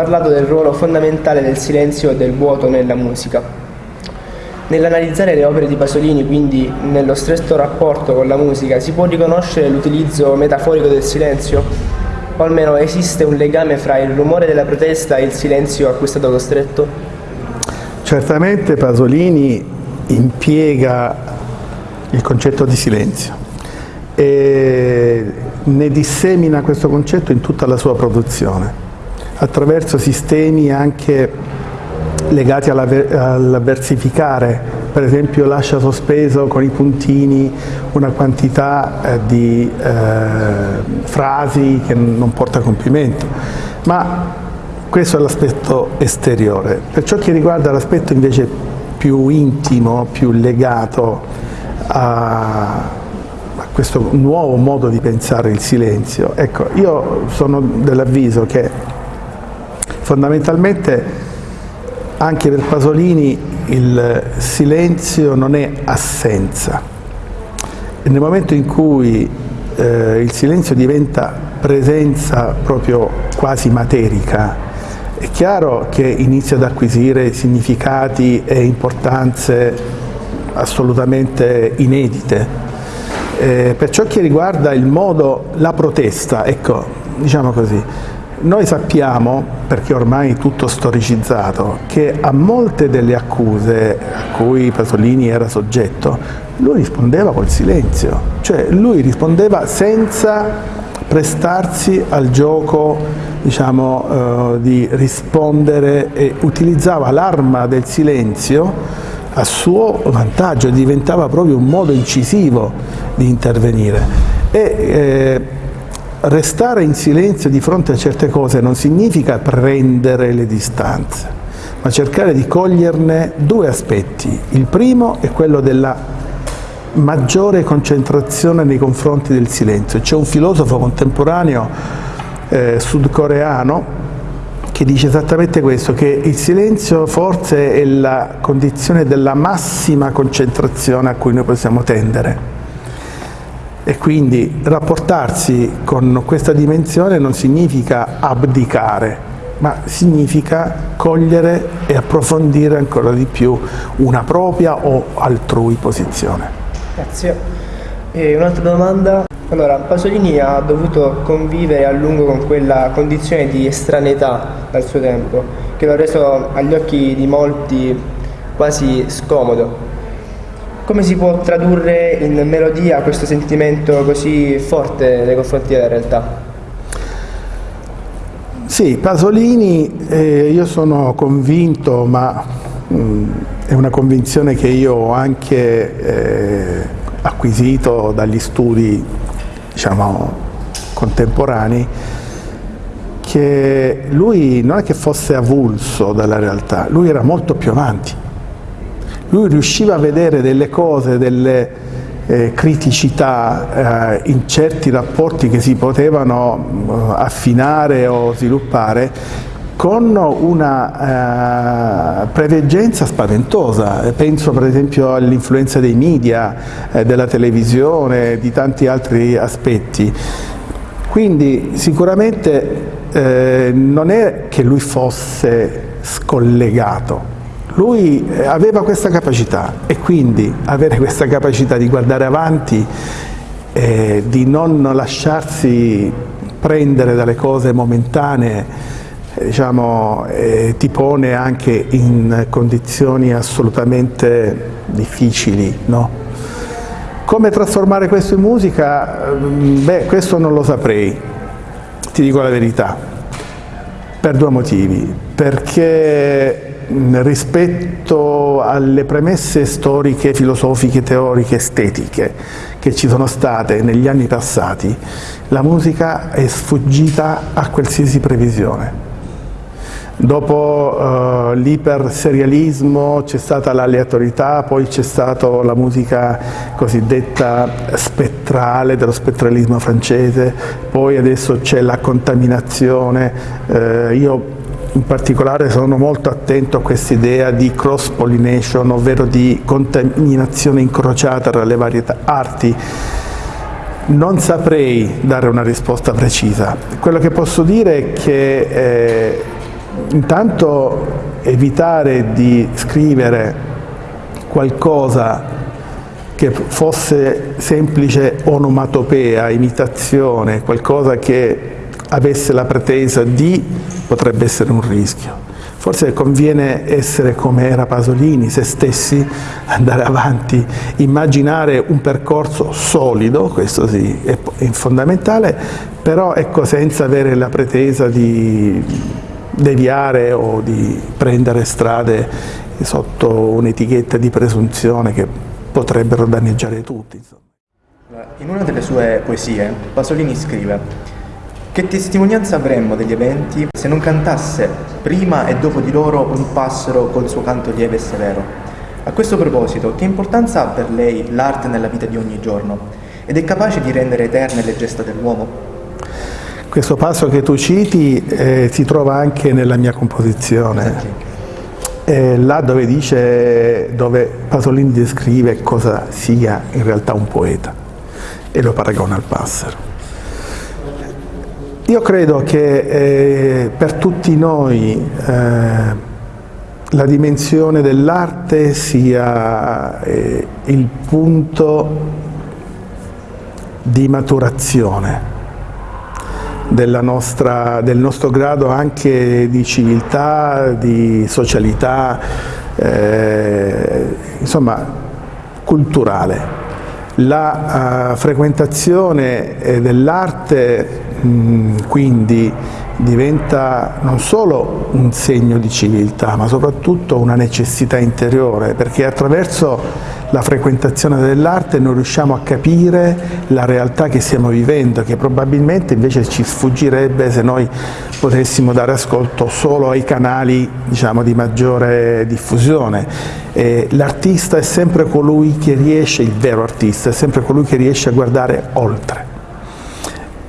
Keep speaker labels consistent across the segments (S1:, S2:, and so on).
S1: Parlato del ruolo fondamentale del silenzio e del vuoto nella musica. Nell'analizzare le opere di Pasolini, quindi nello stretto rapporto con la musica, si può riconoscere l'utilizzo metaforico del silenzio? O almeno esiste un legame fra il rumore della protesta e il silenzio a cui è stato costretto?
S2: Certamente Pasolini impiega il concetto di silenzio e ne dissemina questo concetto in tutta la sua produzione attraverso sistemi anche legati al versificare, per esempio lascia sospeso con i puntini una quantità eh, di eh, frasi che non porta a compimento, ma questo è l'aspetto esteriore. Per ciò che riguarda l'aspetto invece più intimo, più legato a, a questo nuovo modo di pensare il silenzio, ecco, io sono dell'avviso che Fondamentalmente anche per Pasolini il silenzio non è assenza. E nel momento in cui eh, il silenzio diventa presenza proprio quasi materica, è chiaro che inizia ad acquisire significati e importanze assolutamente inedite. Eh, per ciò che riguarda il modo, la protesta, ecco, diciamo così, noi sappiamo, perché ormai tutto storicizzato, che a molte delle accuse a cui Pasolini era soggetto, lui rispondeva col silenzio, cioè lui rispondeva senza prestarsi al gioco diciamo, eh, di rispondere e utilizzava l'arma del silenzio a suo vantaggio, diventava proprio un modo incisivo di intervenire. E, eh, restare in silenzio di fronte a certe cose non significa prendere le distanze, ma cercare di coglierne due aspetti. Il primo è quello della maggiore concentrazione nei confronti del silenzio. C'è un filosofo contemporaneo eh, sudcoreano che dice esattamente questo, che il silenzio forse è la condizione della massima concentrazione a cui noi possiamo tendere e quindi rapportarsi con questa dimensione non significa abdicare, ma significa cogliere e approfondire ancora di più una propria o altrui posizione.
S1: Grazie. E un'altra domanda. Allora, Pasolini ha dovuto convivere a lungo con quella condizione di estraneità dal suo tempo, che l'ha reso agli occhi di molti quasi scomodo. Come si può tradurre in melodia questo sentimento così forte nei confronti della realtà?
S2: Sì, Pasolini, eh, io sono convinto, ma mh, mm, è una convinzione che io ho anche eh, acquisito dagli studi diciamo, contemporanei, che lui non è che fosse avulso dalla realtà, lui era molto più avanti lui riusciva a vedere delle cose, delle eh, criticità eh, in certi rapporti che si potevano eh, affinare o sviluppare con una eh, preveggenza spaventosa, penso per esempio all'influenza dei media, eh, della televisione, di tanti altri aspetti. Quindi sicuramente eh, non è che lui fosse scollegato, lui eh, aveva questa capacità e quindi avere questa capacità di guardare avanti, eh, di non lasciarsi prendere dalle cose momentanee, eh, diciamo, eh, ti pone anche in condizioni assolutamente difficili. No? Come trasformare questo in musica? Mm, beh, questo non lo saprei, ti dico la verità, per due motivi. Perché rispetto alle premesse storiche, filosofiche, teoriche, estetiche che ci sono state negli anni passati, la musica è sfuggita a qualsiasi previsione. Dopo uh, l'iperserialismo c'è stata l'aleatorietà, poi c'è stata la musica cosiddetta spettrale, dello spettralismo francese, poi adesso c'è la contaminazione. Uh, io in particolare sono molto attento a questa idea di cross pollination, ovvero di contaminazione incrociata tra le varie arti. Non saprei dare una risposta precisa. Quello che posso dire è che eh, intanto evitare di scrivere qualcosa che fosse semplice onomatopea, imitazione, qualcosa che avesse la pretesa di, potrebbe essere un rischio. Forse conviene essere come era Pasolini, se stessi, andare avanti, immaginare un percorso solido, questo sì, è fondamentale, però ecco, senza avere la pretesa di deviare o di prendere strade sotto un'etichetta di presunzione che potrebbero danneggiare tutti.
S3: In una delle sue poesie Pasolini scrive che testimonianza avremmo degli eventi se non cantasse prima e dopo di loro un passero col suo canto lieve e severo? A questo proposito, che importanza ha per lei l'arte nella vita di ogni giorno? Ed è capace di rendere eterne le gesta dell'uomo?
S2: Questo passo che tu citi eh, si trova anche nella mia composizione. Eh, là dove dice, dove Pasolini descrive cosa sia in realtà un poeta e lo paragona al passero. Io credo che eh, per tutti noi eh, la dimensione dell'arte sia eh, il punto di maturazione nostra, del nostro grado anche di civiltà, di socialità, eh, insomma culturale. La uh, frequentazione eh, dell'arte quindi diventa non solo un segno di civiltà, ma soprattutto una necessità interiore, perché attraverso la frequentazione dell'arte noi riusciamo a capire la realtà che stiamo vivendo, che probabilmente invece ci sfuggirebbe se noi potessimo dare ascolto solo ai canali diciamo, di maggiore diffusione. L'artista è sempre colui che riesce, il vero artista, è sempre colui che riesce a guardare oltre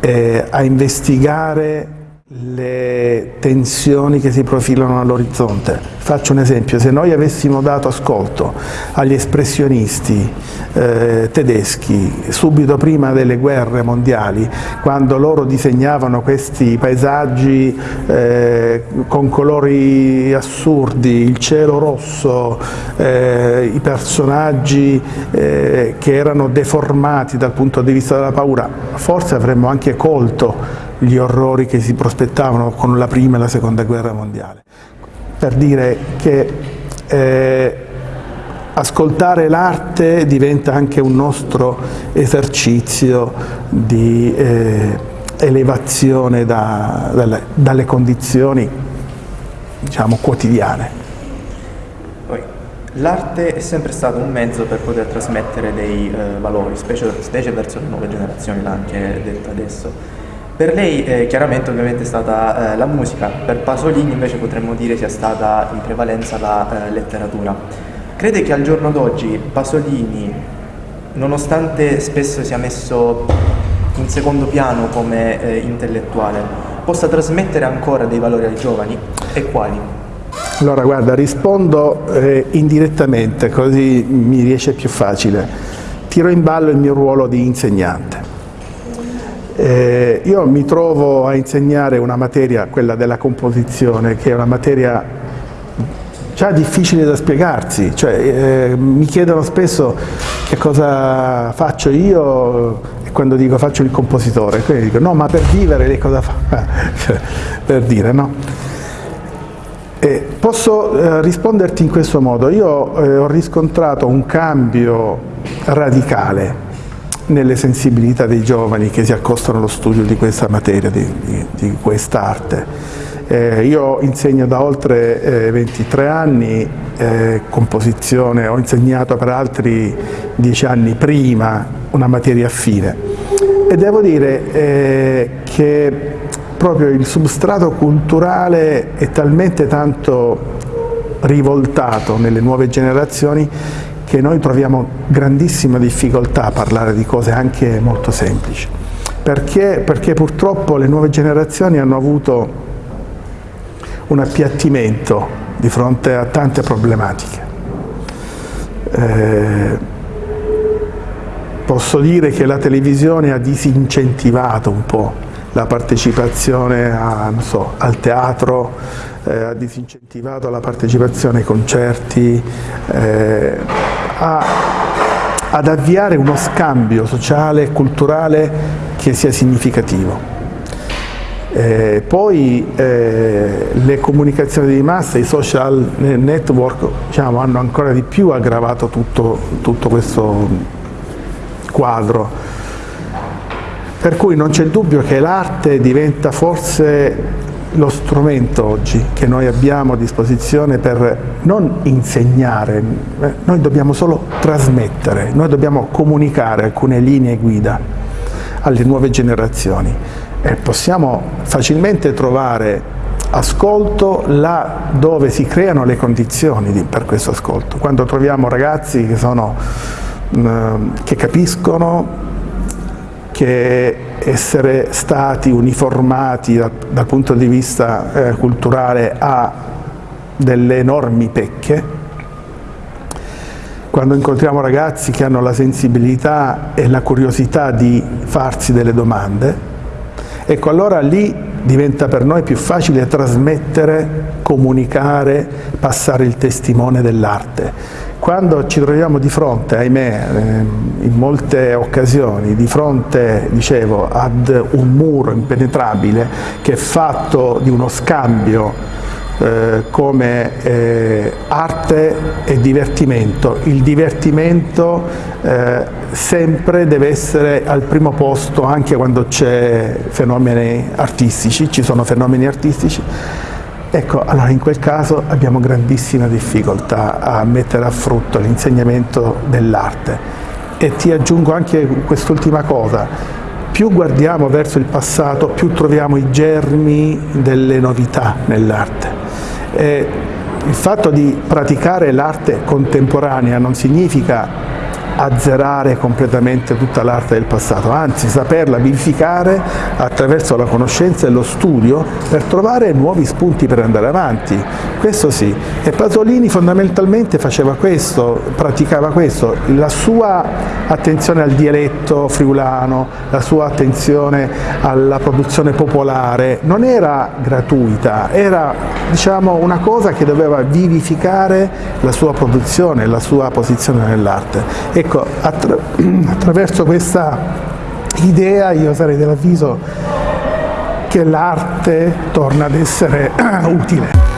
S2: eh, a investigare le tensioni che si profilano all'orizzonte. Faccio un esempio, se noi avessimo dato ascolto agli espressionisti eh, tedeschi subito prima delle guerre mondiali, quando loro disegnavano questi paesaggi eh, con colori assurdi, il cielo rosso, eh, i personaggi eh, che erano deformati dal punto di vista della paura, forse avremmo anche colto gli orrori che si prospettavano con la prima e la seconda guerra mondiale. Per dire che eh, ascoltare l'arte diventa anche un nostro esercizio di eh, elevazione da, dalle, dalle, condizioni diciamo, quotidiane.
S3: L'arte è sempre stato un mezzo per poter trasmettere dei eh, valori, specie, specie verso le nuove generazioni, l'ha anche detto adesso. Per lei eh, chiaramente ovviamente è stata eh, la musica, per Pasolini invece potremmo dire sia stata in prevalenza la eh, letteratura. Crede che al giorno d'oggi Pasolini, nonostante spesso sia messo in secondo piano come eh, intellettuale, possa trasmettere ancora dei valori ai giovani e quali?
S2: Allora guarda, rispondo eh, indirettamente così mi riesce più facile. Tiro in ballo il mio ruolo di insegnante. Eh, io mi trovo a insegnare una materia, quella della composizione, che è una materia già difficile da spiegarsi, cioè, eh, mi chiedono spesso che cosa faccio io e quando dico faccio il compositore, quindi dico no ma per vivere lei cosa fa? per dire no? Eh, posso eh, risponderti in questo modo, io eh, ho riscontrato un cambio radicale nelle sensibilità dei giovani che si accostano allo studio di questa materia, di, di, di quest'arte. Eh, io insegno da oltre eh, 23 anni eh, composizione, ho insegnato per altri 10 anni prima una materia affine e devo dire eh, che proprio il substrato culturale è talmente tanto rivoltato nelle nuove generazioni che noi troviamo grandissima difficoltà a parlare di cose anche molto semplici. Perché? Perché purtroppo le nuove generazioni hanno avuto un appiattimento di fronte a tante problematiche. Eh, posso dire che la televisione ha disincentivato un po' la partecipazione a, so, al teatro, eh, ha disincentivato la partecipazione ai concerti, eh, a, ad avviare uno scambio sociale e culturale che sia significativo. Eh, poi eh, le comunicazioni di massa, i social network diciamo, hanno ancora di più aggravato tutto, tutto questo quadro. Per cui non c'è dubbio che l'arte diventa forse lo strumento oggi che noi abbiamo a disposizione per non insegnare, eh, noi dobbiamo solo trasmettere, noi dobbiamo comunicare alcune linee guida alle nuove generazioni e possiamo facilmente trovare ascolto là dove si creano le condizioni per questo ascolto. Quando troviamo ragazzi che, sono, mm, che capiscono che essere stati uniformati dal, dal punto di vista eh, culturale ha delle enormi pecche, quando incontriamo ragazzi che hanno la sensibilità e la curiosità di farsi delle domande, Ecco, allora lì diventa per noi più facile trasmettere, comunicare, passare il testimone dell'arte. Quando ci troviamo di fronte, ahimè, ehm, in molte occasioni, di fronte, dicevo, ad un muro impenetrabile che è fatto di uno scambio eh, come eh, arte e divertimento. Il divertimento eh, sempre deve essere al primo posto anche quando c'è fenomeni artistici, ci sono fenomeni artistici. Ecco, allora in quel caso abbiamo grandissima difficoltà a mettere a frutto l'insegnamento dell'arte. E ti aggiungo anche quest'ultima cosa, più guardiamo verso il passato, più troviamo i germi delle novità nell'arte. Eh, il fatto di praticare l'arte contemporanea non significa azzerare completamente tutta l'arte del passato, anzi saperla vivificare attraverso la conoscenza e lo studio per trovare nuovi spunti per andare avanti. Questo sì. E Pasolini fondamentalmente faceva questo, praticava questo, la sua attenzione al dialetto friulano, la sua attenzione alla produzione popolare non era gratuita, era diciamo, una cosa che doveva vivificare la sua produzione, la sua posizione nell'arte. Ecco, attra attraverso questa idea io sarei dell'avviso che l'arte torna ad essere utile.